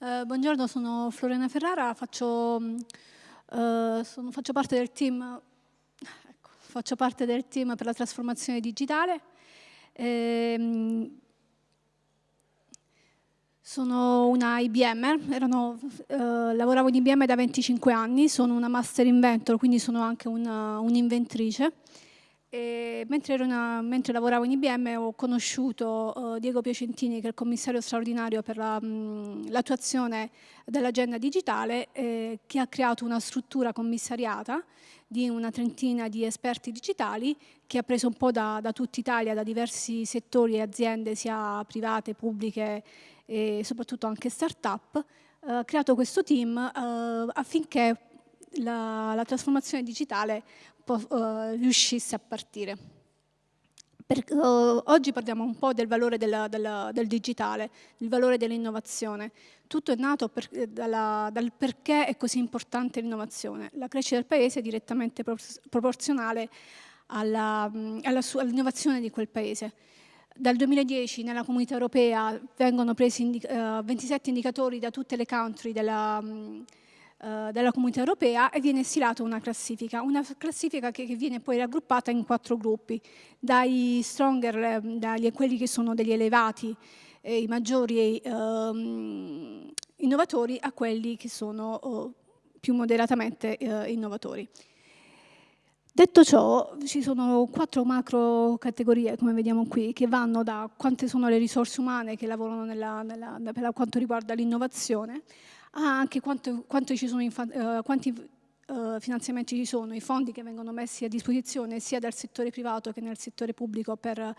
Uh, buongiorno, sono Florena Ferrara, faccio, uh, sono, faccio, parte del team, ecco, faccio parte del team per la trasformazione digitale. Ehm, sono una IBM, erano, uh, lavoravo in IBM da 25 anni, sono una master inventor, quindi sono anche un'inventrice. Un mentre, mentre, lavoravo in IBM ho conosciuto uh, Diego Piacentini, che è il commissario straordinario per l'attuazione la, dell'agenda digitale, eh, che ha creato una struttura commissariata di una trentina di esperti digitali che ha preso un po' da, da tutta Italia, da diversi settori e aziende, sia private, pubbliche e soprattutto anche start-up, eh, ha creato questo team eh, affinché la, la, trasformazione digitale uh, riuscisse a partire. Per, uh, oggi parliamo un po' del valore della, della, del digitale, il valore dell'innovazione. Tutto è nato per, dalla, dal perché è così importante l'innovazione. La crescita del paese è direttamente proporzionale all'innovazione all di quel paese. Dal 2010 nella comunità europea vengono presi indica, uh, 27 indicatori da tutte le country della, uh, della, comunità europea e viene stilata una classifica, una classifica che, che, viene poi raggruppata in quattro gruppi, dai stronger, eh, dagli, quelli che sono degli elevati, eh, i maggiori uh, innovatori, a quelli che sono oh, più moderatamente eh, innovatori. Detto ciò, ci sono quattro macro categorie, come vediamo qui, che vanno da quante sono le risorse umane che lavorano nella, nella, per quanto riguarda l'innovazione, a anche quanto, quanto uh, quanti uh, finanziamenti ci sono, i fondi che vengono messi a disposizione sia dal settore privato che nel settore pubblico per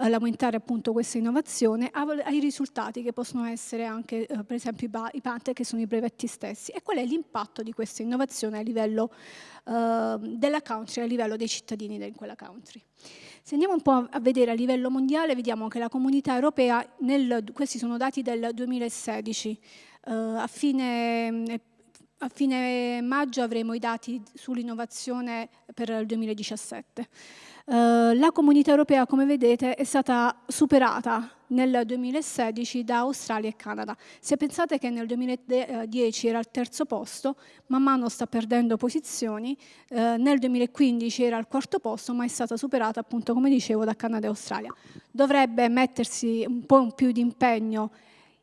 aumentare appunto questa innovazione ai risultati che possono essere anche eh, per esempio i, i PANTE che sono i brevetti stessi e qual è l'impatto di questa innovazione a livello eh, della country, a livello dei cittadini in quella country. Se andiamo un po' a vedere a livello mondiale vediamo che la comunità europea, nel, questi sono dati del 2016, eh, a fine a fine maggio avremo i dati sull'innovazione per il 2017. Uh, la comunità europea, come vedete, è stata superata nel 2016 da Australia e Canada. Se pensate che nel 2010 era al terzo posto, man mano sta perdendo posizioni, uh, nel 2015 era al quarto posto, ma è stata superata, appunto, come dicevo, da Canada e Australia. Dovrebbe mettersi un po' più di impegno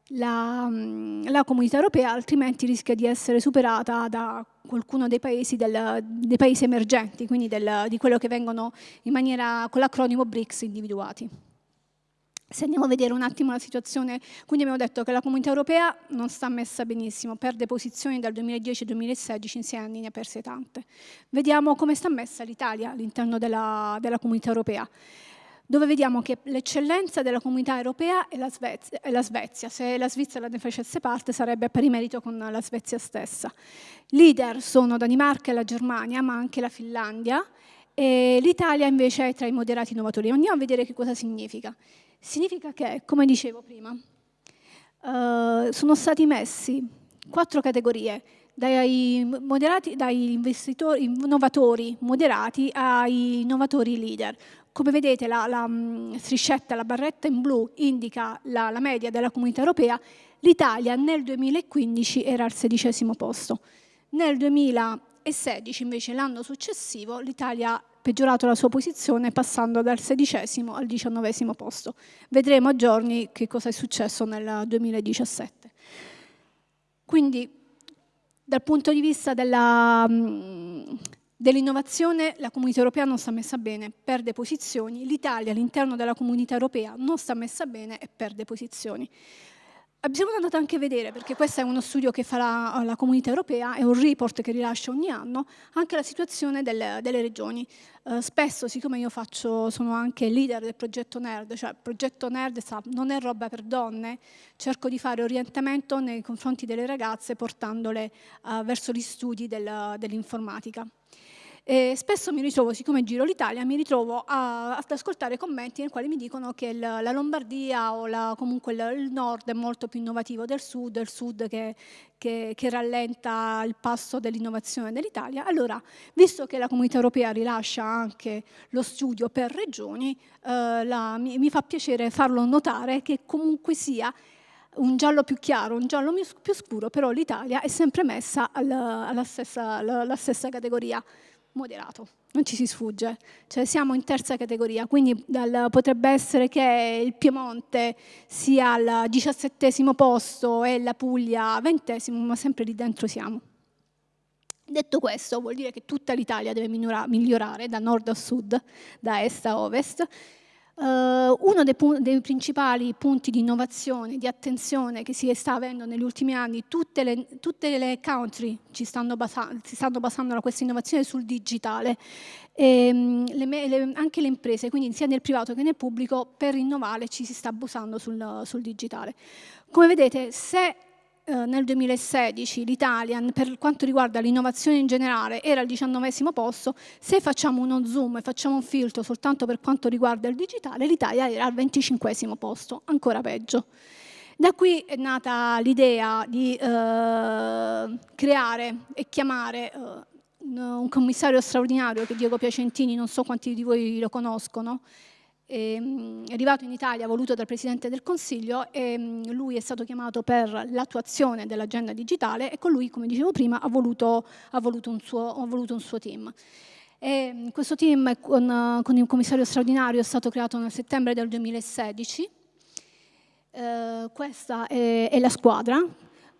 la, mm, la, comunità europea, altrimenti rischia di essere superata da qualcuno dei paesi, del, dei paesi emergenti, quindi del, di quello che vengono in maniera con l'acronimo BRICS individuati. Se andiamo a vedere un attimo la situazione, quindi abbiamo detto che la comunità europea non sta messa benissimo, perde posizioni dal 2010 al 2016, in sei anni ne ha perse tante. Vediamo come sta messa l'Italia all'interno della, della comunità europea dove vediamo che l'eccellenza della comunità europea è la, Svezia, è la, Svezia, Se la Svizzera ne facesse parte sarebbe a pari merito con la Svezia stessa. Leader sono Danimarca e la Germania, ma anche la Finlandia, e l'Italia invece è tra i moderati innovatori. Andiamo a vedere che cosa significa. Significa che, come dicevo prima, uh, sono stati messi quattro categorie, dai, moderati, dai investitori, innovatori moderati ai innovatori leader. Come vedete la, la mm, striscetta, la barretta in blu indica la, la media della comunità europea, l'Italia nel 2015 era al sedicesimo posto. Nel 2016 invece l'anno successivo l'Italia ha peggiorato la sua posizione passando dal sedicesimo al diciannovesimo posto. Vedremo a giorni che cosa è successo nel 2017. Quindi dal punto di vista della, mm, Dell'innovazione la comunità europea non sta messa bene, perde posizioni, l'Italia all'interno della comunità europea non sta messa bene e perde posizioni. Siamo andati anche a vedere, perché questo è uno studio che fa la, la, comunità europea, è un report che rilascia ogni anno, anche la situazione delle, delle regioni. Uh, spesso, siccome io faccio, sono anche leader del progetto NERD, cioè il progetto NERD non è roba per donne, cerco di fare orientamento nei confronti delle ragazze portandole uh, verso gli studi del, dell'informatica. E spesso mi ritrovo, siccome giro l'Italia, mi ritrovo a, ad ascoltare commenti nei quali mi dicono che il, la Lombardia o la, comunque il, il, nord è molto più innovativo del sud, il sud che, che, che rallenta il passo dell'innovazione dell'Italia. Allora, visto che la comunità europea rilascia anche lo studio per regioni, eh, la, mi, mi fa piacere farlo notare che comunque sia un giallo più chiaro, un giallo più scuro, però l'Italia è sempre messa alla, alla, stessa, alla stessa categoria, moderato, non ci si sfugge, cioè siamo in terza categoria, quindi dal, potrebbe essere che il Piemonte sia al diciassettesimo posto e la Puglia al ventesimo, ma sempre lì dentro siamo. Detto questo, vuol dire che tutta l'Italia deve migliorare da nord a sud, da est a ovest, uno dei, dei, principali punti di innovazione, di attenzione che si sta avendo negli ultimi anni, tutte le, tutte le country stanno si stanno basando da questa innovazione sul digitale, e, ehm, le, le, anche le imprese, quindi sia nel privato che nel pubblico, per innovare ci si sta basando sul, sul digitale. Come vedete, se eh, nel 2016 l'Italia, per quanto riguarda l'innovazione in generale, era al diciannovesimo posto, se facciamo uno zoom e facciamo un filtro soltanto per quanto riguarda il digitale, l'Italia era al venticinquesimo posto, ancora peggio. Da qui è nata l'idea di eh, creare e chiamare eh, un commissario straordinario che Diego Piacentini, non so quanti di voi lo conoscono, Ehm, è arrivato in Italia voluto dal Presidente del Consiglio e mm, lui è stato chiamato per l'attuazione dell'agenda digitale e con lui, come dicevo prima, ha voluto, ha voluto, un, suo, ha voluto un, suo, team. E mm, questo team con, con, il commissario straordinario è stato creato nel settembre del 2016. Eh, questa è, è, la squadra.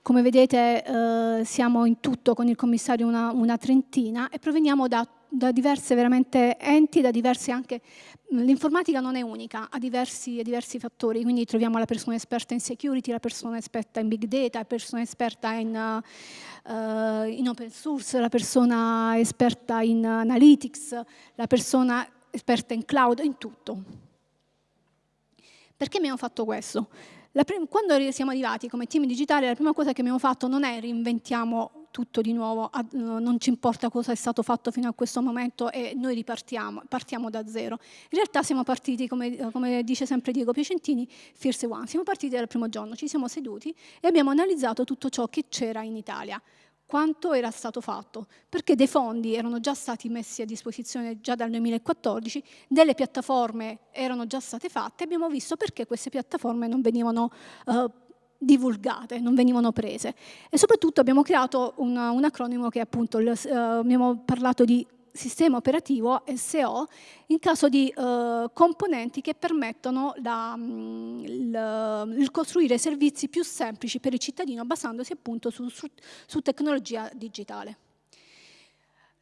Come vedete eh, siamo in tutto con il commissario una, una trentina e proveniamo da da diverse veramente enti, da diversi anche... L'informatica non è unica, ha diversi, diversi, fattori, quindi troviamo la persona esperta in security, la persona esperta in big data, la persona esperta in, uh, in open source, la persona esperta in analytics, la persona esperta in cloud, in tutto. Perché abbiamo fatto questo? quando siamo arrivati come team digitale, la prima cosa che abbiamo fatto non è reinventiamo tutto di nuovo, non ci importa cosa è stato fatto fino a questo momento e noi ripartiamo, partiamo da zero. In realtà siamo partiti, come, come dice sempre Diego Piacentini, Fierce One, siamo partiti dal primo giorno, ci siamo seduti e abbiamo analizzato tutto ciò che c'era in Italia quanto era stato fatto, perché dei fondi erano già stati messi a disposizione già dal 2014, delle piattaforme erano già state fatte, abbiamo visto perché queste piattaforme non venivano uh, divulgate, non venivano prese. E soprattutto abbiamo creato un, un acronimo che è appunto, il, uh, abbiamo parlato di sistema operativo SO in caso di uh, componenti che permettono la, um, il, il, costruire servizi più semplici per il cittadino basandosi appunto su, su, su tecnologia digitale.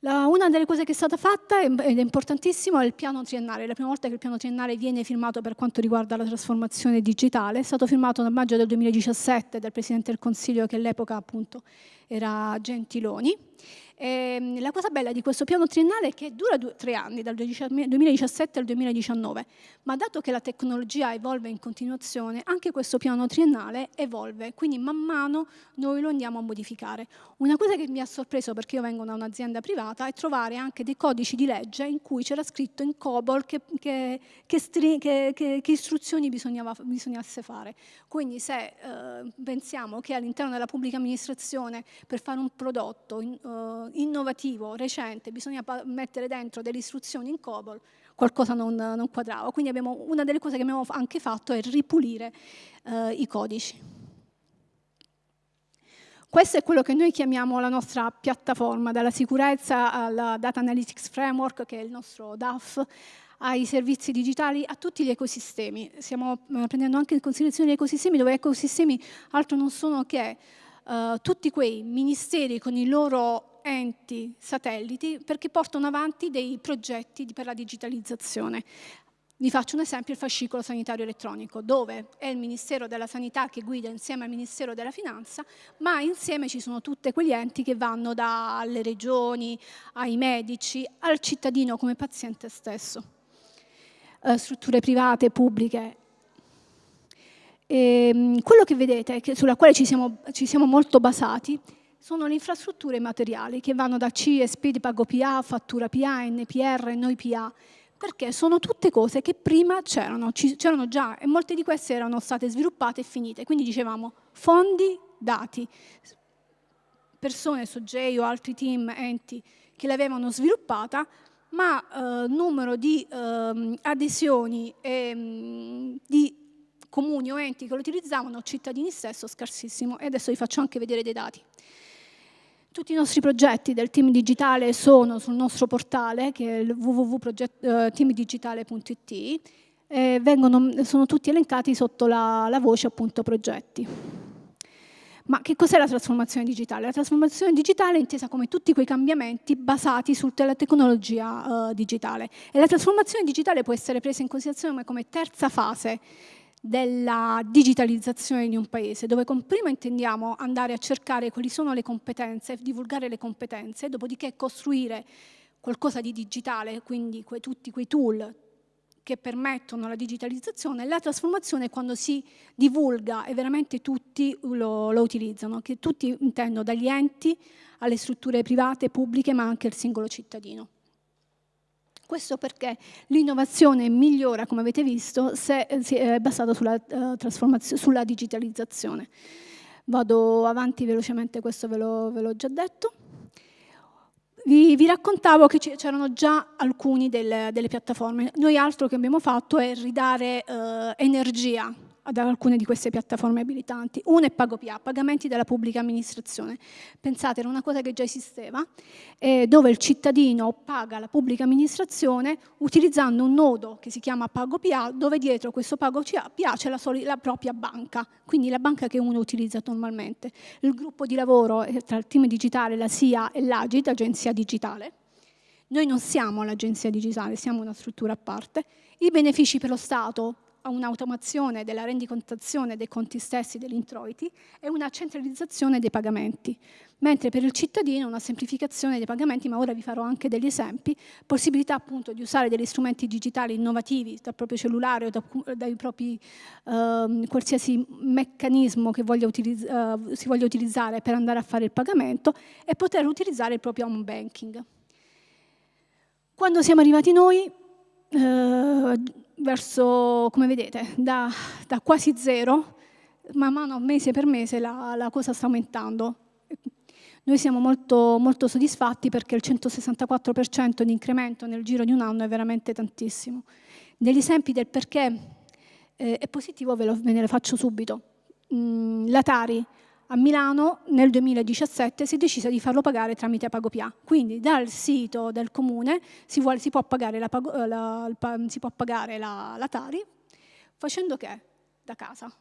La, una delle cose che è stata fatta, ed è importantissimo, è il piano triennale. La prima volta che il piano triennale viene firmato per quanto riguarda la trasformazione digitale, è stato firmato nel maggio del 2017 dal Presidente del Consiglio che all'epoca appunto era Gentiloni e ehm, la cosa bella di questo piano triennale è che dura due, tre anni, dal 2017 al 2019, ma dato che la tecnologia evolve in continuazione, anche questo piano triennale evolve, quindi man mano noi lo andiamo a modificare. Una cosa che mi ha sorpreso, perché io vengo da un'azienda privata, è trovare anche dei codici di legge in cui c'era scritto in COBOL che, che, che, che istruzioni bisognasse fare. Quindi se eh, pensiamo che all'interno della pubblica amministrazione per fare un prodotto in, uh, innovativo, recente, bisogna mettere dentro delle istruzioni in COBOL, qualcosa non, non quadrava. Quindi abbiamo, una delle cose che abbiamo anche fatto è ripulire eh, i codici. Questo è quello che noi chiamiamo la nostra piattaforma, dalla sicurezza alla Data Analytics Framework, che è il nostro DAF, ai servizi digitali, a tutti gli ecosistemi. Stiamo eh, prendendo anche in considerazione gli ecosistemi, dove ecosistemi altro non sono che uh, tutti quei ministeri con i loro enti satelliti perché portano avanti dei progetti per la digitalizzazione. Vi faccio un esempio, il fascicolo sanitario elettronico, dove è il Ministero della Sanità che guida insieme al Ministero della Finanza, ma insieme ci sono tutti quegli enti che vanno dalle regioni, ai medici, al cittadino come paziente stesso. Eh, strutture private, pubbliche. E, ehm, quello che vedete, sulla quale ci siamo, ci siamo molto basati, sono le infrastrutture materiali che vanno da CSP di pago PA, fattura PA, NPR, noi PA, perché sono tutte cose che prima c'erano, già e molte di queste erano state sviluppate e finite. Quindi dicevamo fondi, dati, persone, soggetti o altri team, enti che l'avevano sviluppata, ma eh, numero di eh, adesioni e mh, di comuni o enti che lo utilizzavano, cittadini stesso, scarsissimo. E adesso vi faccio anche vedere dei dati. Tutti i nostri progetti del team digitale sono sul nostro portale, che è www.teamdigitale.it, e vengono, sono tutti elencati sotto la, la voce appunto progetti. Ma che cos'è la trasformazione digitale? La trasformazione digitale è intesa come tutti quei cambiamenti basati sulla tecnologia uh, digitale. E la trasformazione digitale può essere presa in considerazione come terza fase della digitalizzazione di un paese, dove prima intendiamo andare a cercare quali sono le competenze, divulgare le competenze, dopodiché costruire qualcosa di digitale, quindi que, tutti quei tool, che permettono la digitalizzazione, la trasformazione quando si divulga e veramente tutti lo, lo utilizzano, che tutti intendo dagli enti alle strutture private, pubbliche, ma anche al singolo cittadino. Questo perché l'innovazione migliora, come avete visto, se è basata sulla, uh, sulla digitalizzazione. Vado avanti velocemente, questo ve l'ho già detto. Vi, vi raccontavo che c'erano già alcuni delle, delle, piattaforme. Noi altro che abbiamo fatto è ridare eh, energia ad alcune di queste piattaforme abilitanti. Una è PagoPA, pagamenti della pubblica amministrazione. Pensate, era una cosa che già esisteva, eh, dove il cittadino paga la pubblica amministrazione utilizzando un nodo che si chiama PagoPA, dove dietro questo PagoPA c'è la, la, propria banca, quindi la banca che uno utilizza normalmente. Il gruppo di lavoro tra il team digitale, la SIA e l'Agit, Agenzia Digitale. Noi non siamo l'agenzia digitale, siamo una struttura a parte. I benefici per lo Stato a un'automazione della rendicontazione dei conti stessi degli introiti e una centralizzazione dei pagamenti, mentre per il cittadino una semplificazione dei pagamenti, ma ora vi farò anche degli esempi, possibilità appunto di usare degli strumenti digitali innovativi dal proprio cellulare o da, dai propri eh, qualsiasi meccanismo che voglia eh, si voglia utilizzare per andare a fare il pagamento e poter utilizzare il proprio home banking. Quando siamo arrivati noi, eh, verso, come vedete, da, da, quasi zero, man mano, mese per mese, la, la cosa sta aumentando. Noi siamo molto, molto soddisfatti perché il 164% di incremento nel giro di un anno è veramente tantissimo. Degli esempi del perché eh, è positivo ve, lo, ve ne faccio subito. Mm, L'Atari a Milano nel 2017 si è deciso di farlo pagare tramite PagoPA. Quindi dal sito del comune si, vuole, si può pagare, la, eh, la, può pagare la, la Tari facendo che? Da casa.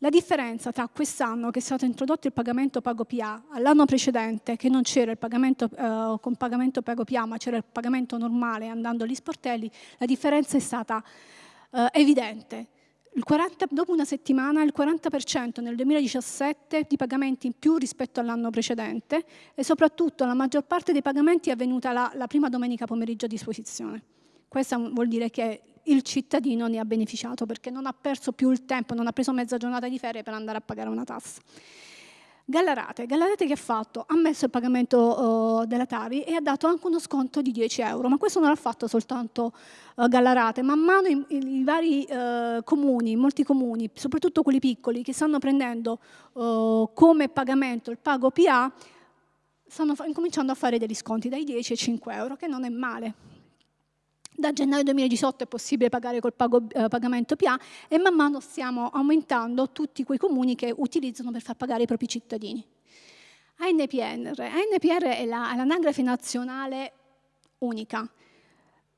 La differenza tra quest'anno che è stato introdotto il pagamento PagoPA all'anno precedente che non c'era il pagamento eh, con pagamento PagoPA ma c'era il pagamento normale andando agli sportelli, la differenza è stata eh, evidente 40, dopo una settimana il 40% nel 2017 di pagamenti in più rispetto all'anno precedente e soprattutto la maggior parte dei pagamenti è avvenuta la, la prima domenica pomeriggio a disposizione. Questo vuol dire che il cittadino ne ha beneficiato perché non ha perso più il tempo, non ha preso mezza giornata di ferie per andare a pagare una tassa. Gallarate, Gallarate che ha fatto? Ha messo il pagamento uh, della Tari e ha dato anche uno sconto di 10 euro, ma questo non l'ha fatto soltanto uh, Gallarate, man mano i, i, vari uh, comuni, molti comuni, soprattutto quelli piccoli, che stanno prendendo come pagamento il pago PA, stanno incominciando a fare degli sconti dai 10 ai 5 euro, che non è male. Da gennaio 2018 è possibile pagare col pago, eh, pagamento PA e man mano stiamo aumentando tutti quei comuni che utilizzano per far pagare i propri cittadini. ANPR, ANPR è l'anagrafe la, nazionale unica.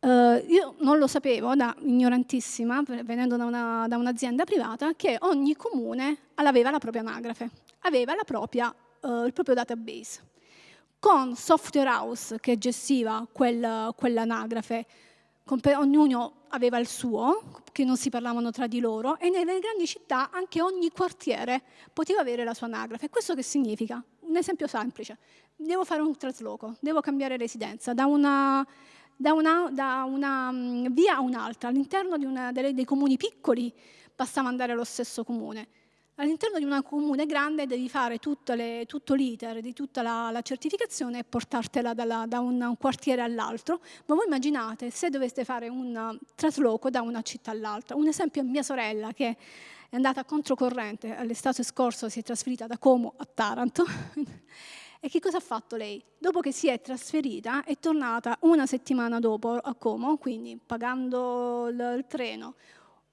Uh, io non lo sapevo, da ignorantissima, venendo da, da un'azienda privata, che ogni comune aveva la propria anagrafe, aveva propria, uh, il proprio database. Con Software House che gestiva quel, quell'anagrafe, ognuno aveva il suo, che non si parlavano tra di loro, e nelle grandi città anche ogni quartiere poteva avere la sua anagrafe. Questo che significa? Un esempio semplice. Devo fare un trasloco, devo cambiare residenza da una, da una, da una mm, via a un'altra. All'interno dei comuni piccoli bastava andare allo stesso comune. All'interno di una comune grande devi fare le, tutto l'iter di tutta la, la, certificazione e portartela dalla, da un, un quartiere all'altro, ma voi immaginate se doveste fare un trasloco da una città all'altra. Un esempio è mia sorella che è andata controcorrente, l'estate scorso si è trasferita da Como a Taranto. e che cosa ha fatto lei? Dopo che si è trasferita è tornata una settimana dopo a Como, quindi pagando il, il treno,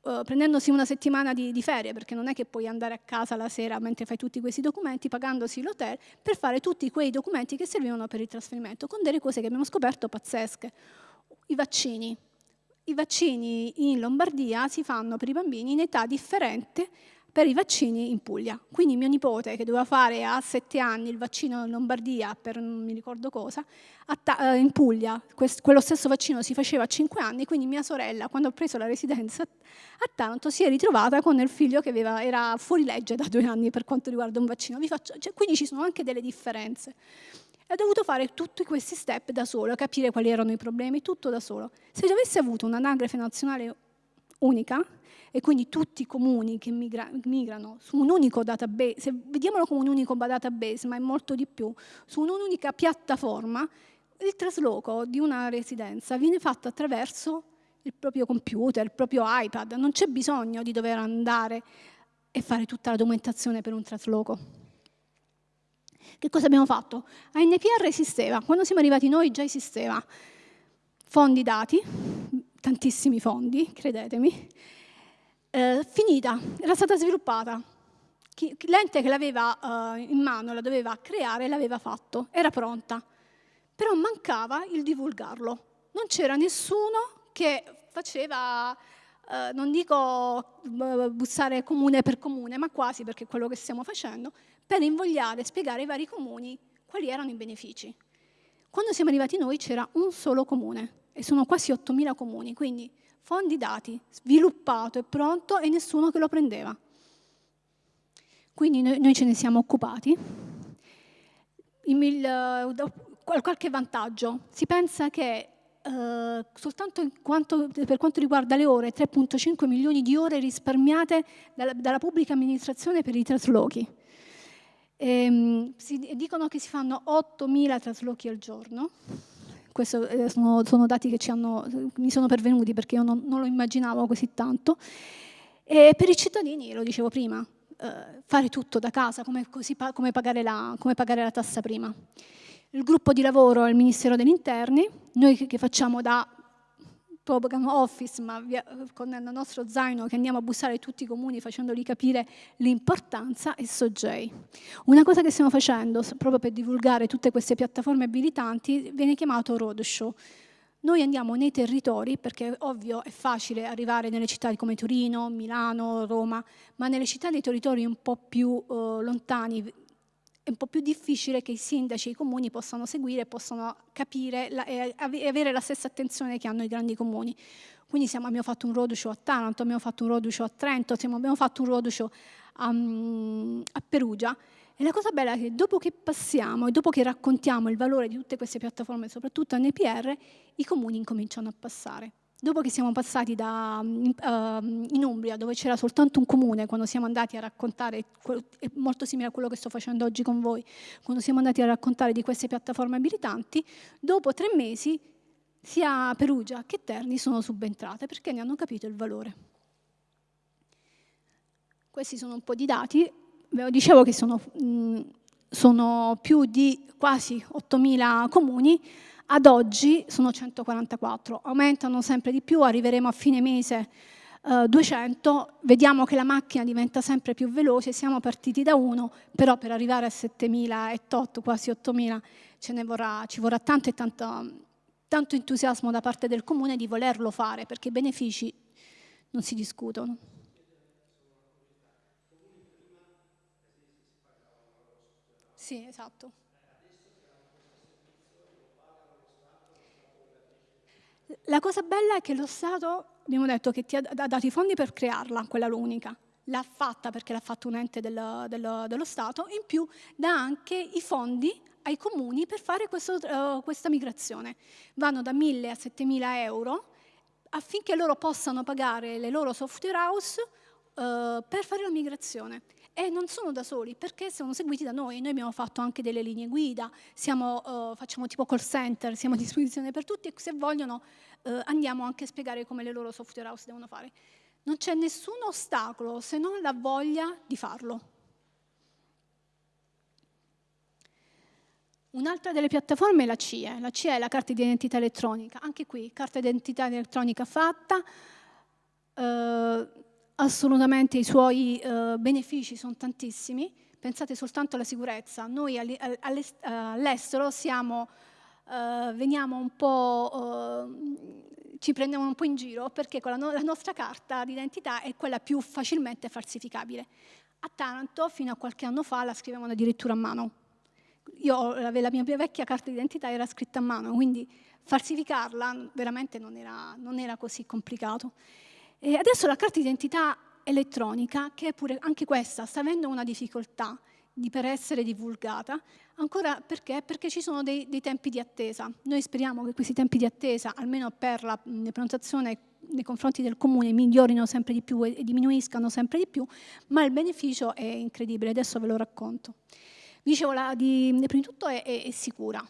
uh, prendendosi una settimana di, di, ferie, perché non è che puoi andare a casa la sera mentre fai tutti questi documenti, pagandosi l'hotel, per fare tutti quei documenti che servivano per il trasferimento, con delle cose che abbiamo scoperto pazzesche. I vaccini. I vaccini in Lombardia si fanno per i bambini in età differente per i vaccini in Puglia. Quindi mio nipote, che doveva fare a sette anni il vaccino in Lombardia per non mi ricordo cosa, eh, in Puglia quello stesso vaccino si faceva a cinque anni, quindi mia sorella, quando ha preso la residenza a Taranto, si è ritrovata con il figlio che aveva, era fuori legge da due anni per quanto riguarda un vaccino. Faccio, cioè, quindi ci sono anche delle differenze. Ho dovuto fare tutti questi step da solo, capire quali erano i problemi, tutto da solo. Se avessi avuto un'anagrafe nazionale unica, e quindi tutti i comuni che migra migrano su un unico database, vediamolo come un unico database, ma è molto di più, su un'unica piattaforma, il trasloco di una residenza viene fatto attraverso il proprio computer, il proprio iPad, non c'è bisogno di dover andare e fare tutta la documentazione per un trasloco. Che cosa abbiamo fatto? ANPR esisteva, quando siamo arrivati noi già esisteva. Fondi dati, tantissimi fondi, credetemi, eh, finita, era stata sviluppata. L'ente che l'aveva eh, in mano, la doveva creare, l'aveva fatto, era pronta. Però mancava il divulgarlo. Non c'era nessuno che faceva, eh, non dico bussare comune per comune, ma quasi perché è quello che stiamo facendo, per invogliare, spiegare ai vari comuni quali erano i benefici. Quando siamo arrivati noi c'era un solo comune e sono quasi 8.000 comuni, quindi fondi dati, sviluppato e pronto e nessuno che lo prendeva. Quindi noi, noi ce ne siamo occupati. Il, il, qualche vantaggio. Si pensa che eh, soltanto quanto, per quanto riguarda le ore, 3.5 milioni di ore risparmiate dalla, dalla pubblica amministrazione per i traslochi. Ehm, si, dicono che si fanno 8.000 traslochi al giorno, questi eh, sono, sono, dati che hanno, mi sono pervenuti perché io non, non, lo immaginavo così tanto. E per i cittadini, lo dicevo prima, eh, fare tutto da casa, come, così, come, pagare la, come, pagare la, tassa prima. Il gruppo di lavoro è il Ministero degli Interni, noi che, che facciamo da program office, ma via, con il nostro zaino che andiamo a bussare tutti i comuni facendoli capire l'importanza è SOGEI. Una cosa che stiamo facendo proprio per divulgare tutte queste piattaforme abilitanti viene chiamato roadshow. Noi andiamo nei territori, perché ovvio è facile arrivare nelle città come Torino, Milano, Roma, ma nelle città dei territori un po' più uh, lontani, è un po' più difficile che i sindaci e i comuni possano seguire, possano capire la, e avere la stessa attenzione che hanno i grandi comuni. Quindi siamo, abbiamo fatto un roadshow a Taranto, abbiamo fatto un roadshow a Trento, siamo, abbiamo fatto un roadshow a, a Perugia e la cosa bella è che dopo che passiamo e dopo che raccontiamo il valore di tutte queste piattaforme, soprattutto NPR, i comuni incominciano a passare. Dopo che siamo passati da, uh, in Umbria, dove c'era soltanto un comune, quando siamo andati a raccontare, è molto simile a quello che sto facendo oggi con voi, quando siamo andati a raccontare di queste piattaforme abilitanti, dopo tre mesi sia Perugia che Terni sono subentrate perché ne hanno capito il valore. Questi sono un po' di dati, dicevo che sono, mh, sono più di quasi 8.000 comuni, ad oggi sono 144, aumentano sempre di più, arriveremo a fine mese eh, 200, vediamo che la macchina diventa sempre più veloce, siamo partiti da 1, però per arrivare a 7.008, quasi 8.000, ce ne vorrà, ci vorrà tanto e tanto, tanto entusiasmo da parte del Comune di volerlo fare, perché i benefici non si discutono. Sì, esatto. La cosa bella è che lo Stato, abbiamo detto che ti ha dato i fondi per crearla, quella l'unica, l'ha fatta perché l'ha fatto un ente del, del, dello Stato, in più dà anche i fondi ai comuni per fare questo, uh, questa migrazione. Vanno da 1.000 a 7.000 euro affinché loro possano pagare le loro software house uh, per fare la migrazione e non sono da soli perché sono seguiti da noi. Noi abbiamo fatto anche delle linee guida, siamo, uh, facciamo tipo call center, siamo a disposizione per tutti e se vogliono uh, andiamo anche a spiegare come le loro software house devono fare. Non c'è nessun ostacolo se non la voglia di farlo. Un'altra delle piattaforme è la CIE. La CIE è la carta di identità elettronica. Anche qui, carta di identità elettronica fatta, eh, assolutamente i suoi eh, benefici sono tantissimi, pensate soltanto alla sicurezza, noi all'estero siamo, eh, veniamo un po', eh, ci prendiamo un po' in giro perché la, no la nostra carta d'identità è quella più facilmente falsificabile. A Taranto fino a qualche anno fa la scrivevano addirittura a mano. Io, la mia vecchia carta d'identità era scritta a mano, quindi falsificarla veramente non era, non era così complicato. E adesso la carta d'identità elettronica, che pure anche questa sta avendo una difficoltà di, per essere divulgata, ancora perché? Perché ci sono dei, dei, tempi di attesa. Noi speriamo che questi tempi di attesa, almeno per la prenotazione nei confronti del comune, migliorino sempre di più e, e diminuiscano sempre di più, ma il beneficio è incredibile, adesso ve lo racconto. Dicevo, la, di, prima di tutto è, è, è sicura,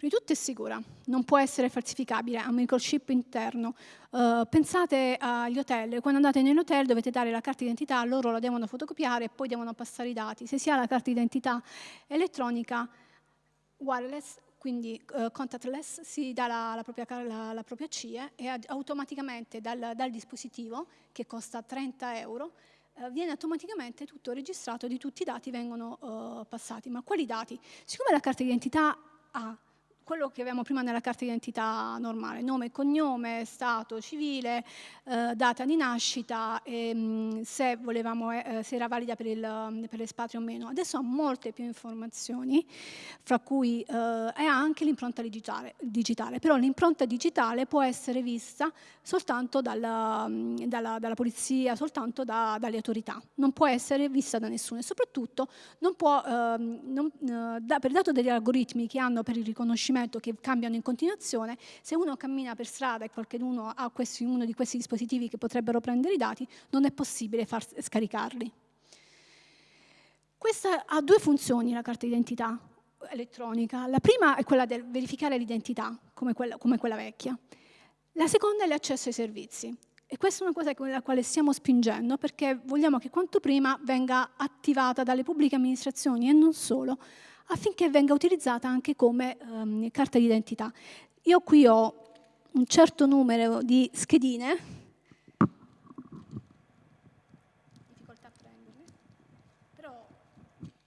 Prima di tutto è sicura, non può essere falsificabile, ha un microchip interno. Uh, pensate agli hotel, quando andate nell'hotel dovete dare la carta d'identità, loro la devono fotocopiare e poi devono passare i dati. Se si ha la carta d'identità elettronica wireless, quindi uh, contactless, si dà la, la, propria, la, la propria, CIE e automaticamente dal, dal, dispositivo, che costa 30 euro, uh, viene automaticamente tutto registrato, di tutti i dati vengono passati. Ma quali dati? Siccome la carta d'identità ha quello che avevamo prima nella carta d'identità normale, nome cognome, stato civile, eh, data di nascita, e, mh, se, volevamo, eh, eh se, era valida per, il, per l'espatrio o meno. Adesso ha molte più informazioni, fra cui eh, è anche l'impronta digitale, digitale, però l'impronta digitale può essere vista soltanto dalla, dalla, dalla polizia, soltanto da, dalle autorità, non può essere vista da nessuno e soprattutto non può, ehm, non, eh, da, per dato degli algoritmi che hanno per il riconoscimento strumento che cambiano in continuazione, se uno cammina per strada e qualcuno ha questi, uno di questi dispositivi che potrebbero prendere i dati, non è possibile far scaricarli. Questa ha due funzioni, la carta d'identità elettronica. La prima è quella di verificare l'identità, come come quella vecchia. La seconda è l'accesso ai servizi. E questa è una cosa con la quale stiamo spingendo perché vogliamo che quanto prima venga attivata dalle pubbliche amministrazioni e non solo, affinché venga utilizzata anche come um, carta d'identità. Io qui ho un certo numero di schedine, però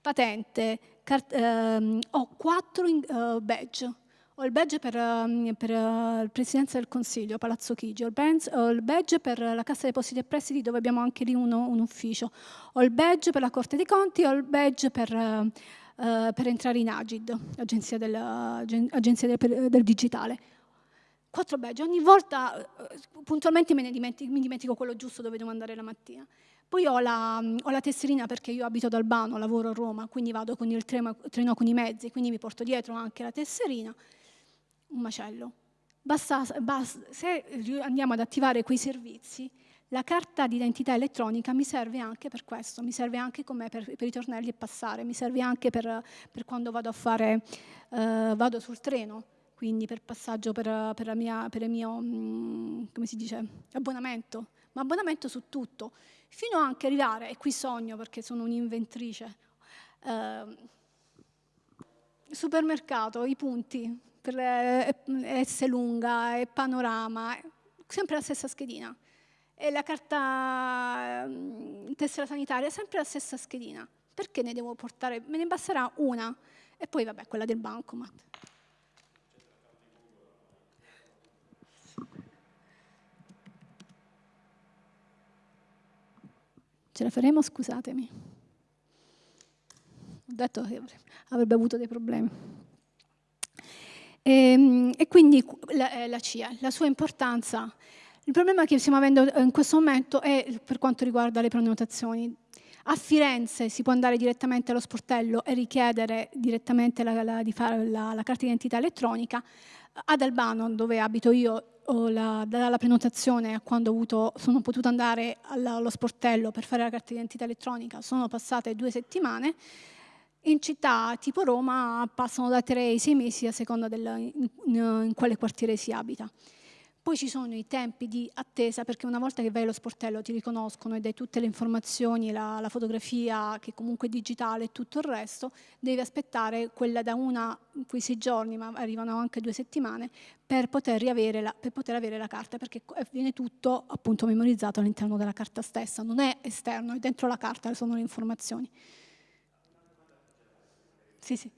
patente, ehm, ho quattro uh, badge, ho il badge per, uh, per uh, il Presidenza del Consiglio, Palazzo Chigi, ho il, badge, per la Cassa Depositi e Prestiti dove abbiamo anche lì uno, un ufficio, ho il badge per la Corte dei Conti, ho il badge per eh, per entrare in Agid, Agenzia, del, del, del Digitale. Quattro badge, ogni volta eh, puntualmente me dimentico, mi dimentico quello giusto dove devo andare la mattina. Poi ho la, ho la, tesserina perché io abito ad Albano, lavoro a Roma, quindi vado con il treno, treno con i mezzi, quindi mi porto dietro anche la tesserina. Un macello. Basta, basta, se andiamo ad attivare quei servizi, la carta d'identità elettronica mi serve anche per questo, mi serve anche per, per, i tornelli e passare, mi serve anche per, per quando vado a fare, eh, vado sul treno, quindi per passaggio per, per, mia, per il mio, mm, come si dice, abbonamento, ma abbonamento su tutto, fino anche arrivare, e qui sogno perché sono un'inventrice, eh, supermercato, i punti, per S lunga e panorama, sempre la stessa schedina e la carta mm, tessera sanitaria sempre la stessa schedina. Perché ne devo portare? Me ne basterà una e poi vabbè quella del bancomat. Ce la faremo? Scusatemi. Ho detto che avrebbe avuto dei problemi. E, ehm, e quindi la, eh, la CIA, la sua importanza il problema che stiamo avendo in questo momento è per quanto riguarda le prenotazioni. A Firenze si può andare direttamente allo sportello e richiedere direttamente la, la, di fare la, la carta d'identità elettronica. Ad Albano, dove abito io, la, dalla prenotazione a quando avuto, sono potuta andare allo sportello per fare la carta d'identità elettronica, sono passate due settimane. In città tipo Roma passano da tre ai sei mesi a seconda del, in, in quale quartiere si abita. Poi ci sono i tempi di attesa perché una volta che vai allo sportello ti riconoscono e dai tutte le informazioni, la, la fotografia che comunque è digitale e tutto il resto, devi aspettare quella da una, quei sei giorni, ma arrivano anche due settimane, per poter, la, per poter avere la carta perché viene tutto appunto memorizzato all'interno della carta stessa, non è esterno, è dentro la carta, sono le informazioni. Sì. Sì.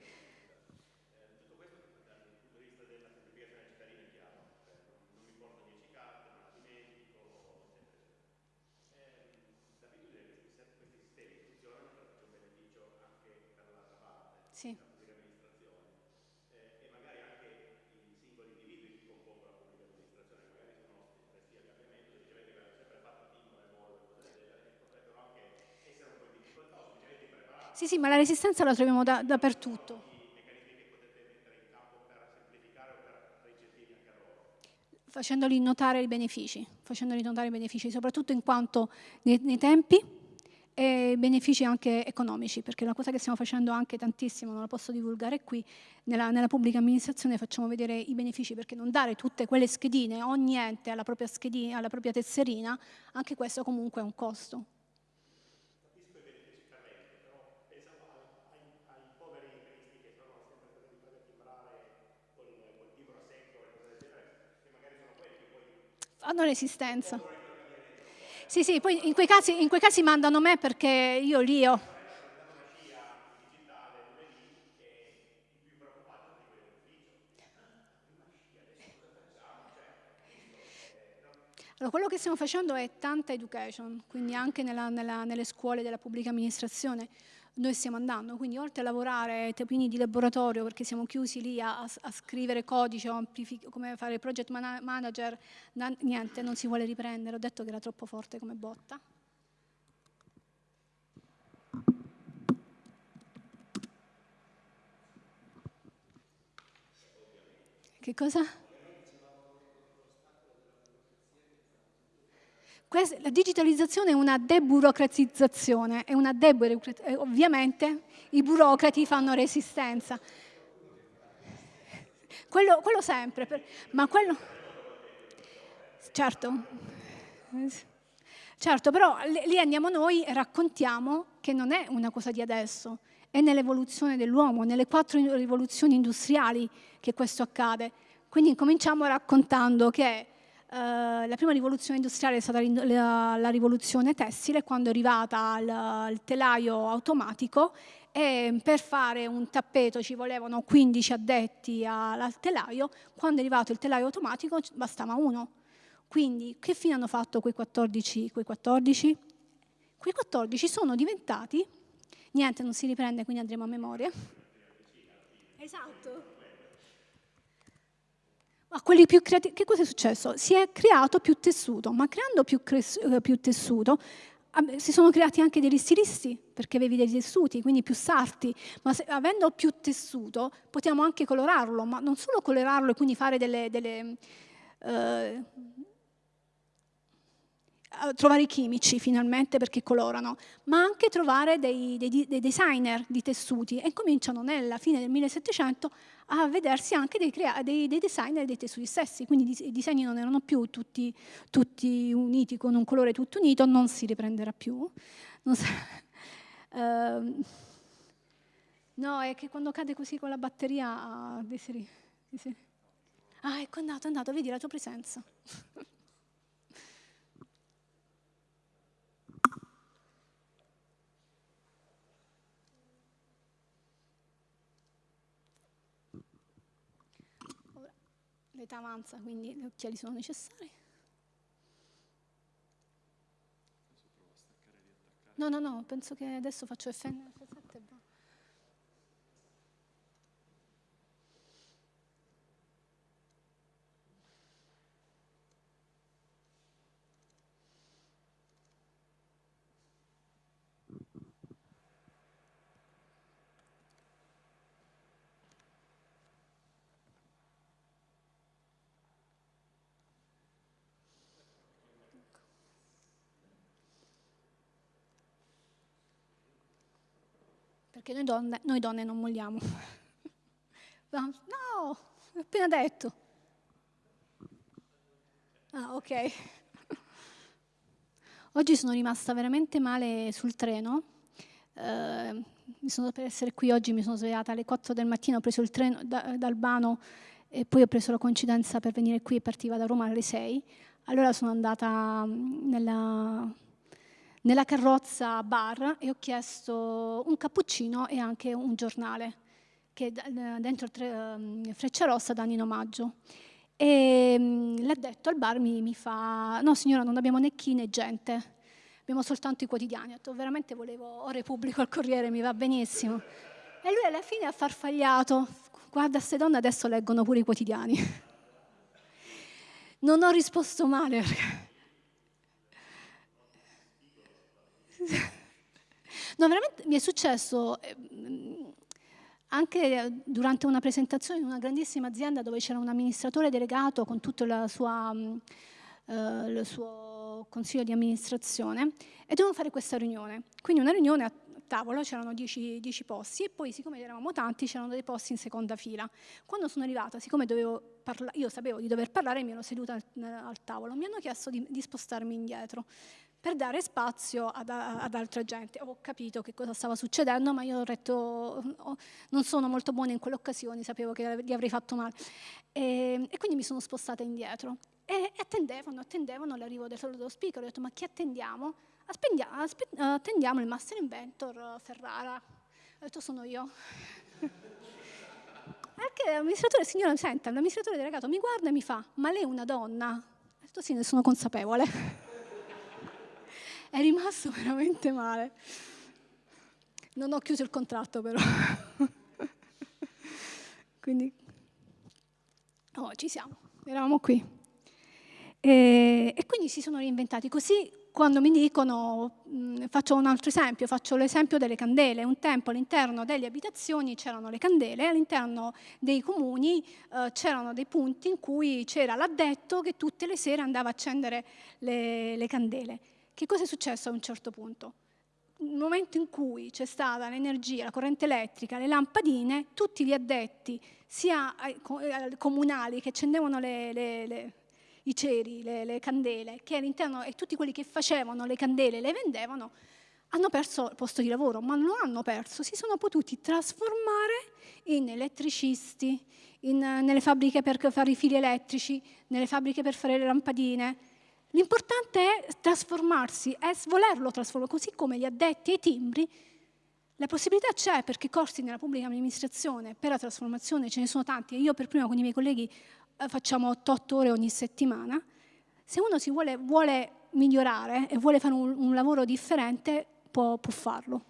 pubblica amministrazione eh, e magari anche i singoli individui che compongono la pubblica amministrazione, magari sono resti a cambiamento, dicevete che avete sempre fatto team e vol, potrebbero anche essere un po' in difficoltà, o avete preparato. Sì, sì, ma la resistenza la troviamo da, dappertutto. facendoli notare i benefici, facendoli notare i benefici, soprattutto in quanto nei, nei tempi e benefici anche economici, perché la cosa che stiamo facendo anche tantissimo, non la posso divulgare qui, nella, nella, pubblica amministrazione facciamo vedere i benefici, perché non dare tutte quelle schedine, ogni ente alla propria, schedina, alla propria tesserina, anche questo comunque è un costo. Hanno l'esistenza. Sì, sì, poi in quei casi, in quei casi mandano me perché io lì ho... Allora, quello che stiamo facendo è tanta education, quindi anche nella, nella, nelle scuole della pubblica amministrazione noi stiamo andando, quindi oltre a lavorare tapini di laboratorio perché siamo chiusi lì a, a scrivere codice o come fare project manager, niente, non si vuole riprendere, ho detto che era troppo forte come botta. Che cosa? La digitalizzazione è una deburocratizzazione, è una deburocratizzazione. Eh, ovviamente i burocrati fanno resistenza. Quello, quello sempre, per, ma quello... Certo, certo, però lì andiamo noi e raccontiamo che non è una cosa di adesso, è nell'evoluzione dell'uomo, nelle quattro rivoluzioni industriali che questo accade. Quindi cominciamo raccontando che la prima rivoluzione industriale è stata la, la, rivoluzione tessile, quando è arrivata il, il telaio automatico e per fare un tappeto ci volevano 15 addetti al telaio, quando è arrivato il telaio automatico bastava uno. Quindi che fine hanno fatto quei 14? Quei 14? Quei 14 sono diventati, niente non si riprende quindi andremo a memoria. Esatto a quelli più creativi, che cosa è successo? Si è creato più tessuto, ma creando più, eh, più tessuto si sono creati anche degli stilisti, perché avevi dei tessuti, quindi più sarti, ma se, avendo più tessuto potiamo anche colorarlo, ma non solo colorarlo e quindi fare delle, delle uh, trovare i chimici finalmente perché colorano, ma anche trovare dei, dei, dei, designer di tessuti e cominciano nella fine del 1700 a vedersi anche dei, dei, dei designer dei tessuti stessi, quindi i disegni non erano più tutti, tutti, uniti con un colore tutto unito, non si riprenderà più. Uh, no, è che quando cade così con la batteria... Ah, ecco, è andato, è andato, vedi la tua presenza. l'età avanza, quindi gli occhiali sono necessari. No, no, no, penso che adesso faccio FN F7 e perché noi donne, noi donne non molliamo. No, ho appena detto. Ah, ok. Oggi sono rimasta veramente male sul treno. Eh, sono, per essere qui oggi mi sono svegliata alle 4 del mattino, ho preso il treno da, da Albano e poi ho preso la coincidenza per venire qui e partiva da Roma alle 6. Allora sono andata mm, nella, nella carrozza bar e ho chiesto un cappuccino e anche un giornale che dentro il Freccia Rossa danno in omaggio. E mm, l'ha detto al bar mi, mi, fa, no signora non abbiamo né chi né gente, abbiamo soltanto i quotidiani. Ho detto veramente volevo Ore Pubblico al Corriere, mi va benissimo. E lui alla fine ha farfagliato, guarda queste donne adesso leggono pure i quotidiani. Non ho risposto male perché... No, veramente mi è successo ehm, anche durante una presentazione in una grandissima azienda dove c'era un amministratore delegato con tutto sua, eh, il suo consiglio di amministrazione e dovevamo fare questa riunione. Quindi una riunione a tavolo, c'erano 10 posti e poi siccome eravamo tanti c'erano dei posti in seconda fila. Quando sono arrivata, siccome io sapevo di dover parlare, mi ero seduta al, al tavolo, mi hanno chiesto di, di spostarmi indietro per dare spazio ad, ad, altra gente. Ho capito che cosa stava succedendo, ma io ho detto oh, non sono molto buona in quelle occasioni, sapevo che gli avrei fatto male. E, e quindi mi sono spostata indietro. E, attendevano, attendevano l'arrivo del, dello speaker. Ho detto, ma chi attendiamo? attendiamo il Master Inventor Ferrara. Ho detto, sono io. Anche l'amministratore, signora, senta, l'amministratore delegato mi guarda e mi fa, ma lei è una donna? Ho detto, sì, ne sono consapevole è rimasto veramente male. Non ho chiuso il contratto però. quindi, oh, ci siamo, eravamo qui. E, e, quindi si sono reinventati. Così quando mi dicono, mh, faccio un altro esempio, faccio l'esempio delle candele. Un tempo all'interno delle abitazioni c'erano le candele, all'interno dei comuni eh, c'erano dei punti in cui c'era l'addetto che tutte le sere andava a accendere le, le candele. Che cosa è successo a un certo punto? Nel momento in cui c'è stata l'energia, la corrente elettrica, le lampadine, tutti gli addetti, sia comunali che accendevano le, le, le, i ceri, le, candele, che all'interno e tutti quelli che facevano le candele e le vendevano, hanno perso il posto di lavoro, ma non lo hanno perso, si sono potuti trasformare in elettricisti, in, nelle fabbriche per fare i fili elettrici, nelle fabbriche per fare le lampadine, L'importante è trasformarsi, è volerlo trasformare, così come gli addetti ai timbri, la possibilità c'è perché corsi nella pubblica amministrazione per la trasformazione ce ne sono tanti io per prima con i miei colleghi eh, facciamo 8-8 ore ogni settimana. Se uno si vuole, vuole migliorare e vuole fare un, un lavoro differente può, può farlo.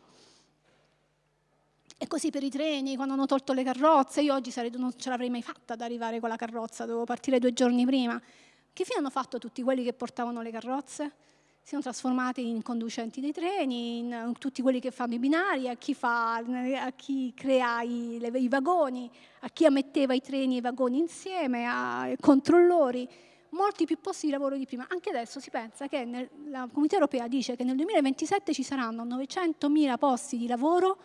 E così per i treni, quando hanno tolto le carrozze, io oggi sarei, non ce l'avrei mai fatta ad arrivare con la carrozza, dovevo partire due giorni prima. Che fine hanno fatto tutti quelli che portavano le carrozze? Si sono trasformati in conducenti dei treni, in, tutti quelli che fanno i binari, a chi, fa, a chi crea i, le, i, vagoni, a chi ammetteva i treni e i vagoni insieme, ai controllori, molti più posti di lavoro di prima. Anche adesso si pensa che nel, la Comunità Europea dice che nel 2027 ci saranno 900.000 posti di lavoro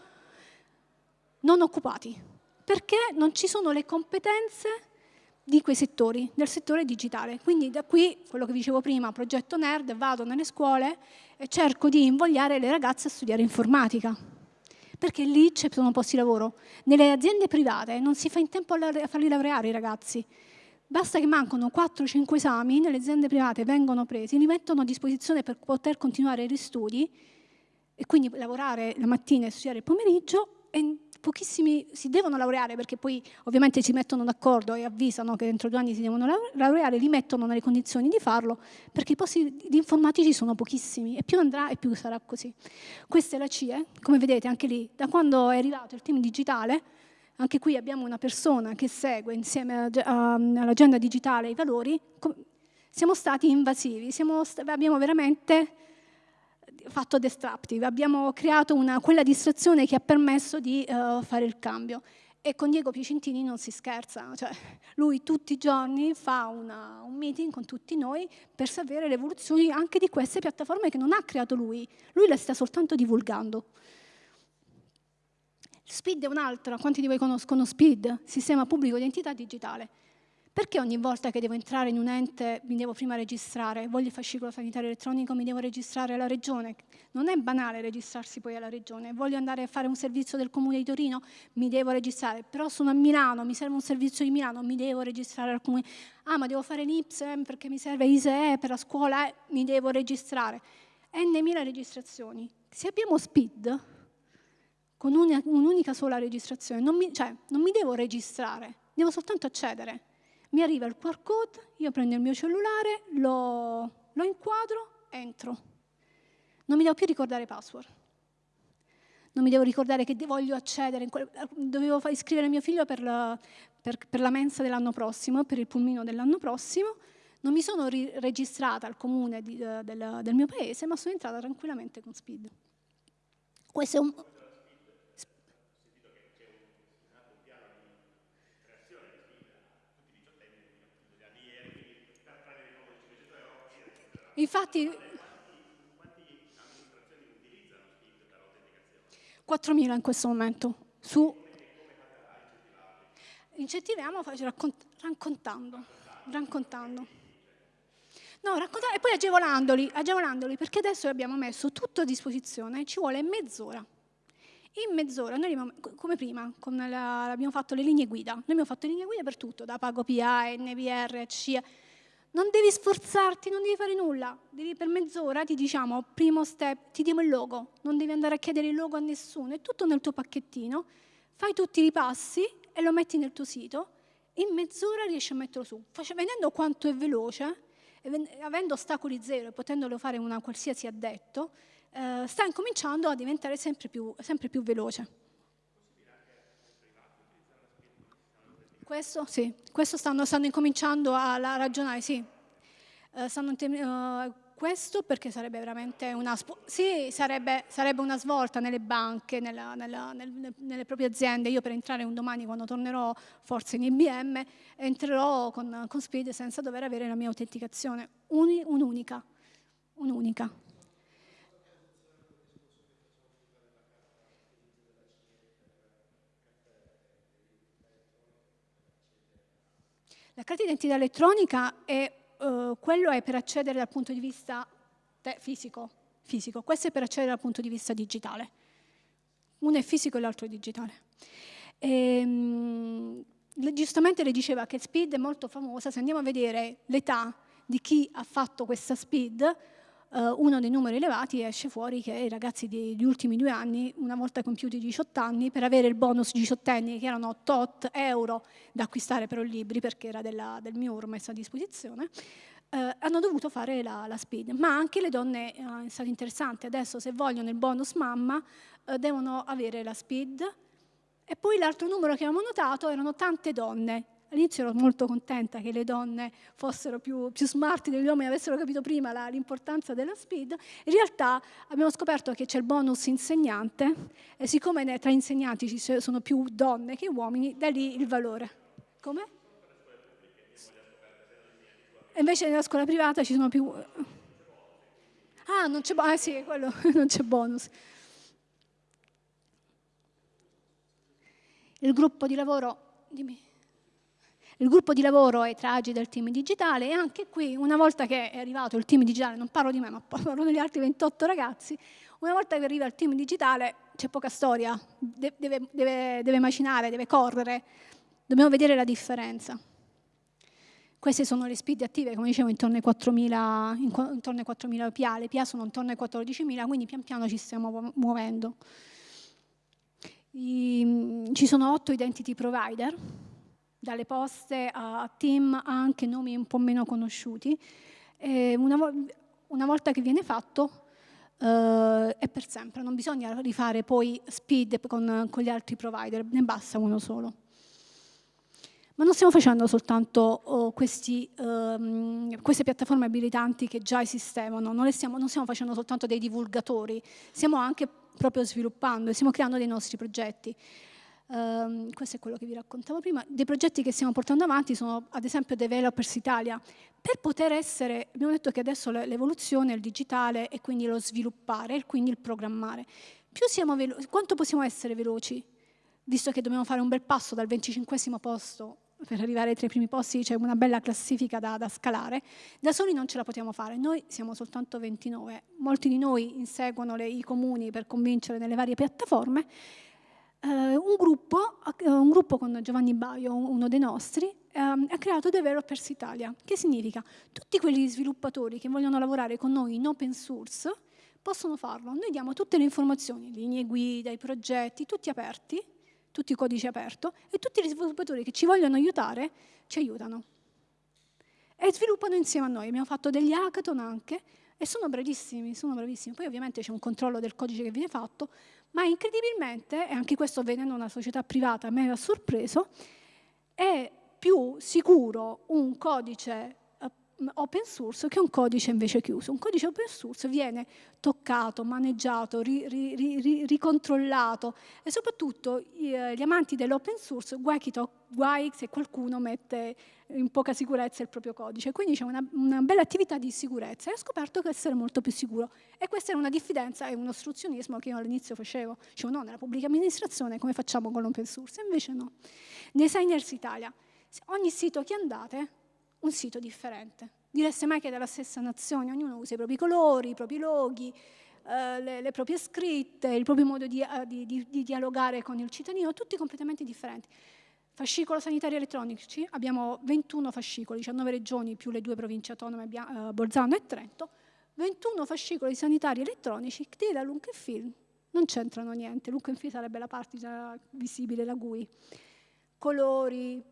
non occupati, perché non ci sono le competenze di quei settori, del settore digitale. Quindi da qui, quello che dicevo prima, progetto NERD, vado nelle scuole e cerco di invogliare le ragazze a studiare informatica, perché lì ci sono posti di lavoro. Nelle aziende private non si fa in tempo a farli laureare i ragazzi, basta che mancano 4-5 esami, nelle aziende private vengono presi, li mettono a disposizione per poter continuare gli studi e quindi lavorare la mattina e studiare il pomeriggio e pochissimi si devono laureare perché poi ovviamente si mettono d'accordo e avvisano che entro due anni si devono laureare, li mettono nelle condizioni di farlo perché i posti di informatici sono pochissimi e più andrà e più sarà così. Questa è la CIE, come vedete anche lì, da quando è arrivato il team digitale, anche qui abbiamo una persona che segue insieme all'agenda digitale i valori, siamo stati invasivi, siamo, abbiamo veramente fatto destructive, abbiamo creato una, quella distrazione che ha permesso di uh, fare il cambio. E con Diego Piacentini non si scherza, cioè lui tutti i giorni fa una, un meeting con tutti noi per sapere le evoluzioni anche di queste piattaforme che non ha creato lui, lui le sta soltanto divulgando. Speed è un'altra, quanti di voi conoscono Speed? Sistema pubblico identità digitale. Perché ogni volta che devo entrare in un ente mi devo prima registrare? Voglio il fascicolo sanitario elettronico, mi devo registrare alla regione. Non è banale registrarsi poi alla regione. Voglio andare a fare un servizio del comune di Torino, mi devo registrare. Però sono a Milano, mi serve un servizio di Milano, mi devo registrare al comune. Ah, ma devo fare l'IPSEM perché mi serve ISEE per la scuola, eh, mi devo registrare. N.000 registrazioni. Se abbiamo SPID, con un'unica sola registrazione, non mi, cioè, non mi devo registrare, devo soltanto accedere mi arriva il QR code, io prendo il mio cellulare, lo, lo inquadro, entro. Non mi devo più ricordare password. Non mi devo ricordare che voglio accedere, dovevo iscrivere mio figlio per la, per, per la mensa dell'anno prossimo, per il pulmino dell'anno prossimo, non mi sono registrata al comune di, del, del, mio paese, ma sono entrata tranquillamente con Speed. Questo è un, Infatti, 4.000 in questo momento. Su, incentiviamo raccontando, raccontando. No, raccontare, e poi agevolandoli, agevolandoli, perché adesso abbiamo messo tutto a disposizione, ci vuole mezz'ora. In mezz'ora, noi abbiamo, come prima, come la, abbiamo fatto le linee guida, noi abbiamo fatto le linee guida per tutto, da Pago PA, NVR, CIA, non devi sforzarti, non devi fare nulla, devi per mezz'ora ti diciamo, primo step, ti diamo il logo, non devi andare a chiedere il logo a nessuno, è tutto nel tuo pacchettino, fai tutti i passi e lo metti nel tuo sito, in mezz'ora riesci a metterlo su. Vedendo quanto è veloce, avendo ostacoli zero e potendolo fare una qualsiasi addetto, eh, sta incominciando a diventare sempre più, sempre più veloce. Questo, sì, questo stanno, stanno incominciando a, a, ragionare, sì. Uh, stanno, uh, questo perché sarebbe veramente una, sì, sarebbe, sarebbe una svolta nelle banche, nella, nella, nel, nelle proprie aziende. Io per entrare un domani quando tornerò forse in IBM, entrerò con, con Speed senza dover avere la mia autenticazione, un'unica, un'unica. La carta d'identità elettronica è, uh, quello è per accedere dal punto di vista fisico, fisico, questo è per accedere dal punto di vista digitale. Uno è fisico e l'altro è digitale. E, um, giustamente le diceva che SPID è molto famosa, se andiamo a vedere l'età di chi ha fatto questa SPID, Uh, uno dei numeri elevati esce fuori che i ragazzi degli ultimi due anni, una volta compiuti 18 anni, per avere il bonus 18 anni, che erano tot euro da acquistare però libri, perché era della, del MIUR messo a disposizione, uh, hanno dovuto fare la, la, speed. Ma anche le donne, uh, è stato interessante, adesso se vogliono il bonus mamma, devono avere la speed. E poi l'altro numero che abbiamo notato erano tante donne, All'inizio ero molto contenta che le donne fossero più, più smart degli uomini, avessero capito prima l'importanza della speed. In realtà abbiamo scoperto che c'è il bonus insegnante e siccome tra insegnanti ci sono più donne che uomini, da lì il valore. Come? E invece nella scuola privata ci sono più... Ah, non c'è bonus, ah, sì, quello, non c'è bonus. Il gruppo di lavoro, dimmi. Il gruppo di lavoro è tra Agi del team digitale e anche qui, una volta che è arrivato il team digitale, non parlo di me, ma parlo degli altri 28 ragazzi, una volta che arriva il team digitale c'è poca storia, deve, deve, deve macinare, deve correre, dobbiamo vedere la differenza. Queste sono le speed attive, come dicevo, intorno ai 4.000, intorno ai 4.000 PA, le PA sono intorno ai 14.000, quindi pian piano ci stiamo muovendo. I, ci sono 8 identity provider, dalle poste a team anche nomi un po' meno conosciuti. Una, una, volta che viene fatto eh, è per sempre, non bisogna rifare poi speed con, con gli altri provider, ne basta uno solo. Ma non stiamo facendo soltanto oh, questi, um, queste piattaforme abilitanti che già esistevano, non, stiamo, non, stiamo, facendo soltanto dei divulgatori, stiamo anche proprio sviluppando e stiamo creando dei nostri progetti. Um, questo è quello che vi raccontavo prima. Dei progetti che stiamo portando avanti sono ad esempio Developers Italia. Per poter essere, abbiamo detto che adesso l'evoluzione è il digitale e quindi lo sviluppare e quindi il programmare. Siamo quanto possiamo essere veloci? Visto che dobbiamo fare un bel passo dal 25 posto per arrivare tra i primi posti c'è una bella classifica da, da, scalare, da soli non ce la possiamo fare, noi siamo soltanto 29, molti di noi inseguono le, i comuni per convincere nelle varie piattaforme, eh, un, gruppo, un, gruppo, con Giovanni Baio, uno dei nostri, eh, ha creato Developers Italia, che significa tutti quegli sviluppatori che vogliono lavorare con noi in open source possono farlo, noi diamo tutte le informazioni, linee guida, i progetti, tutti aperti, tutti i codici aperti e tutti gli sviluppatori che ci vogliono aiutare ci aiutano. E sviluppano insieme a noi. Abbiamo fatto degli hackathon anche e sono bravissimi, sono bravissimi. Poi ovviamente c'è un controllo del codice che viene fatto, ma incredibilmente, e anche questo venendo una società privata a me ha sorpreso, è più sicuro un codice open source che un codice invece chiuso. Un codice open source viene toccato, maneggiato, ri, ri, ri, ricontrollato e soprattutto eh, gli amanti dell'open source guai, guai, se qualcuno mette in poca sicurezza il proprio codice. Quindi c'è una, una, bella attività di sicurezza e ho scoperto che essere molto più sicuro. E questa era una diffidenza e un ostruzionismo che io all'inizio facevo. Dicevo no, nella pubblica amministrazione come facciamo con l'open source? Invece no. Designers Italia. Ogni sito che andate un sito differente. Direste mai che è della stessa nazione, ognuno usa i propri colori, i propri loghi, eh, le, le, proprie scritte, il proprio modo di, uh, di, di, di, dialogare con il cittadino, tutti completamente differenti. Fascicolo sanitario elettronici, abbiamo 21 fascicoli, 19 regioni più le due province autonome, uh, Bolzano e Trento, 21 fascicoli sanitari elettronici che da feel non c'entrano niente, feel sarebbe la parte visibile, la GUI. Colori, eh,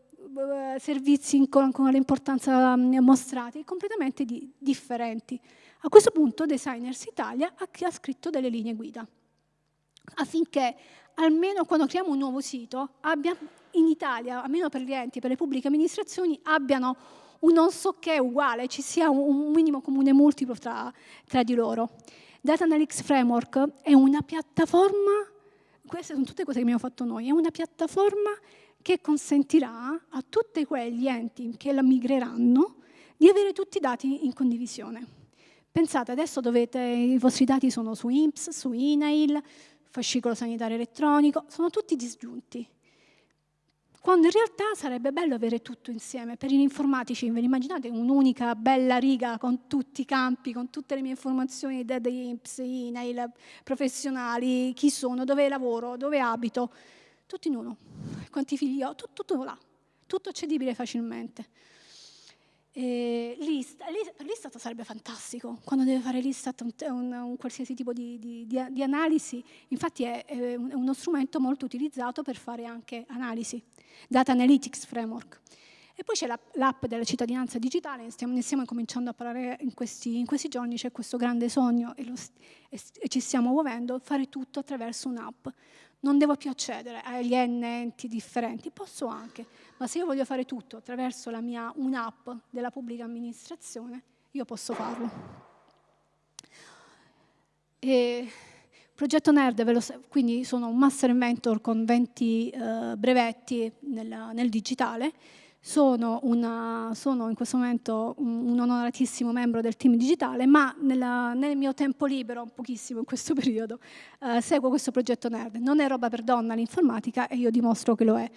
servizi con, con l'importanza mm, mostrati, completamente di, differenti. A questo punto Designers Italia ha, ha scritto delle linee guida affinché almeno quando creiamo un nuovo sito abbia, in Italia, almeno per gli enti, per le pubbliche amministrazioni, abbiano un non so che uguale, ci sia un minimo comune multiplo tra, tra di loro. Data Analytics Framework è una piattaforma, queste sono tutte cose che abbiamo fatto noi, è una piattaforma che consentirà a tutti quegli enti che la migreranno di avere tutti i dati in condivisione. Pensate, adesso dovete, i vostri dati sono su INPS, su INAIL, fascicolo sanitario elettronico, sono tutti disgiunti. Quando in realtà sarebbe bello avere tutto insieme. Per gli informatici, ve immaginate un'unica bella riga con tutti i campi, con tutte le mie informazioni da INPS, INAIL, professionali, chi sono, dove lavoro, dove abito, tutto in uno. Quanti figli ho? Tutto, tutto là, tutto accedibile facilmente. L'Istat, per l'Istat sarebbe fantastico, quando deve fare l'Istat un, un, un, qualsiasi tipo di, di, di, di analisi, infatti è, è, uno strumento molto utilizzato per fare anche analisi, Data Analytics Framework. E poi c'è l'app della cittadinanza digitale, ne stiamo, ne stiamo cominciando a parlare in questi, in questi giorni, c'è questo grande sogno e, lo, e, e ci stiamo muovendo, fare tutto attraverso un'app non devo più accedere agli N enti differenti, posso anche, ma se io voglio fare tutto attraverso la mia un'app della pubblica amministrazione, io posso farlo. E Progetto Nerd, quindi sono un master mentor con 20 eh, brevetti nel, nel digitale, sono, una, sono, in questo momento un, onoratissimo membro del team digitale, ma nella, nel mio tempo libero, pochissimo in questo periodo, eh, seguo questo progetto NERD. Non è roba per donna l'informatica e io dimostro che lo è.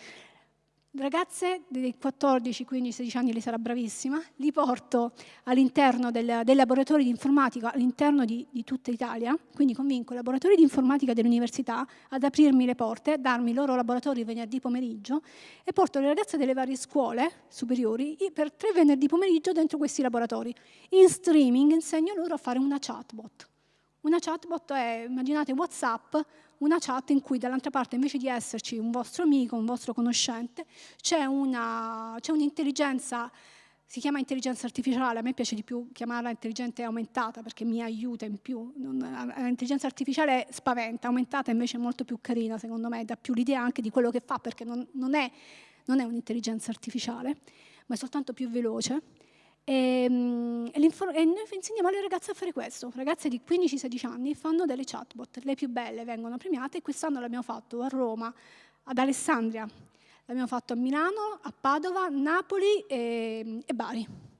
Ragazze dei 14, 15, 16 anni, lei sarà bravissima, li porto all'interno del, dei laboratori di informatica all'interno di, di, tutta Italia, quindi convinco i laboratori di informatica dell'università ad aprirmi le porte, darmi i loro laboratori venerdì pomeriggio e porto le ragazze delle varie scuole superiori per tre venerdì pomeriggio dentro questi laboratori. In streaming insegno loro a fare una chatbot. Una chatbot è, immaginate WhatsApp, una chat in cui dall'altra parte invece di esserci un vostro amico, un vostro conoscente, c'è un'intelligenza, si chiama intelligenza artificiale, a me piace di più chiamarla intelligenza aumentata perché mi aiuta in più, l'intelligenza artificiale spaventa, aumentata invece è molto più carina secondo me, dà più l'idea anche di quello che fa perché non, non è, non è un'intelligenza artificiale, ma è soltanto più veloce e, ehm, e, e, noi insegniamo alle ragazze a fare questo. Ragazze di 15-16 anni fanno delle chatbot, le più belle vengono premiate e quest'anno l'abbiamo fatto a Roma, ad Alessandria, l'abbiamo fatto a Milano, a Padova, Napoli e, e Bari.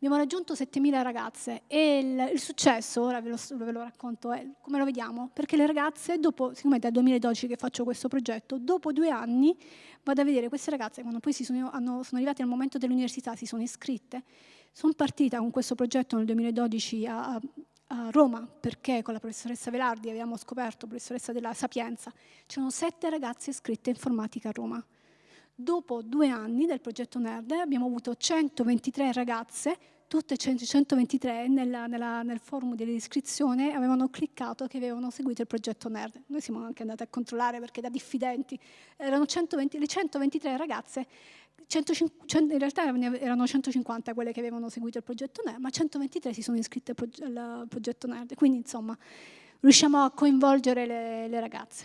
Abbiamo raggiunto 7.000 ragazze e il, il successo, ora ve lo, ve lo, racconto, è come lo vediamo, perché le ragazze, dopo, siccome è dal 2012 che faccio questo progetto, dopo due anni vado a vedere queste ragazze, quando poi sono, hanno, sono arrivate al momento dell'università, si sono iscritte, sono partita con questo progetto nel 2012 a, a Roma, perché con la professoressa Velardi abbiamo scoperto, professoressa della Sapienza, c'erano sette ragazze iscritte in informatica a Roma. Dopo due anni del progetto NERD abbiamo avuto 123 ragazze, tutte 123 nella, nella, nel forum dell'iscrizione avevano cliccato che avevano seguito il progetto NERD. Noi siamo anche andati a controllare perché da diffidenti erano 120, le 123 ragazze 150, in realtà erano 150 quelle che avevano seguito il progetto NERD, ma 123 si sono iscritte al progetto NERD, quindi insomma riusciamo a coinvolgere le, le ragazze.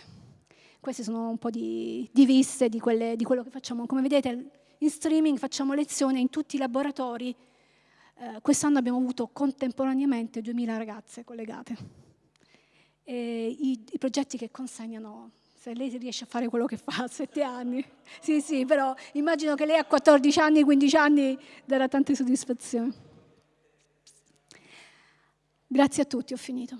Queste sono un po' di, di viste di, quelle, di, quello che facciamo. Come vedete in streaming facciamo lezioni in tutti i laboratori. Eh, Quest'anno abbiamo avuto contemporaneamente 2000 ragazze collegate. I, I progetti che consegnano se lei riesce a fare quello che fa a sette anni. Sì, sì, però immagino che lei a 14 anni, 15 anni darà tante soddisfazioni. Grazie a tutti, ho finito.